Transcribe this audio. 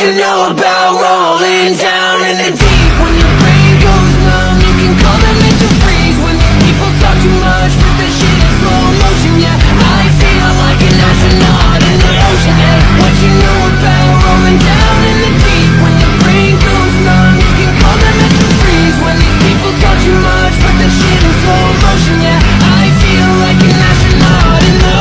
you know about rolling down.